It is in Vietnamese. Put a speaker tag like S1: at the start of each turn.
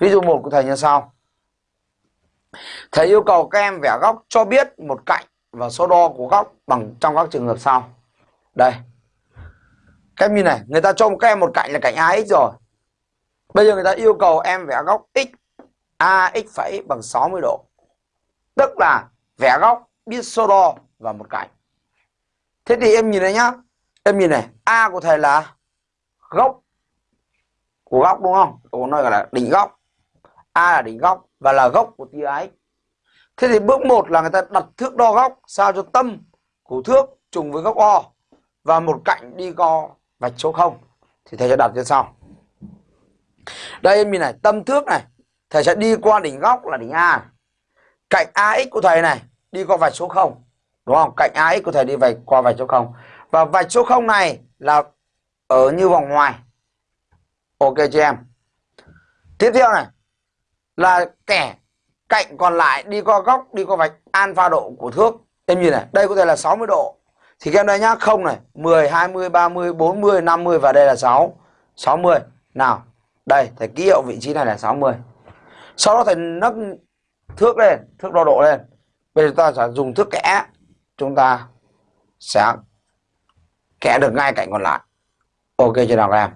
S1: ví dụ một của thầy như sau. Thầy yêu cầu các em vẽ góc cho biết một cạnh và số đo của góc bằng trong các trường hợp sau. Đây. Các em nhìn này, người ta cho các em một cạnh là cạnh ax rồi. Bây giờ người ta yêu cầu em vẽ góc x ax phẩy bằng 60 độ. Tức là vẽ góc biết số đo và một cạnh. Thế thì em nhìn này nhá. Em nhìn này, a của thầy là góc của góc đúng không? Tôi nó gọi là đỉnh góc a là đỉnh góc và là góc của tia x. Thế thì bước một là người ta đặt thước đo góc sao cho tâm của thước trùng với góc o và một cạnh đi co vạch số 0 thì thầy sẽ đặt như sau. Đây em nhìn này, tâm thước này. Thầy sẽ đi qua đỉnh góc là đỉnh a. Cạnh ax của thầy này, đi qua vạch số 0 đúng không? Cạnh ax của thầy đi vạch qua vạch số 0 và vạch số 0 này là ở như vòng ngoài. Ok cho em. Tiếp theo này là kẻ cạnh còn lại đi qua góc, đi qua vạch alpha độ của thước. Em nhìn này, đây có thể là 60 độ. Thì các em đây nhá, không này 10 20 30 40 50 và đây là 6 60 nào, đây, thầy ký hiệu vị trí này là 60 sau đó thầy nấc thước lên, thước đo độ lên. Bây giờ ta sẽ dùng thước kẽ, chúng ta sẽ kẽ được ngay cạnh còn lại. Ok chưa nào các em?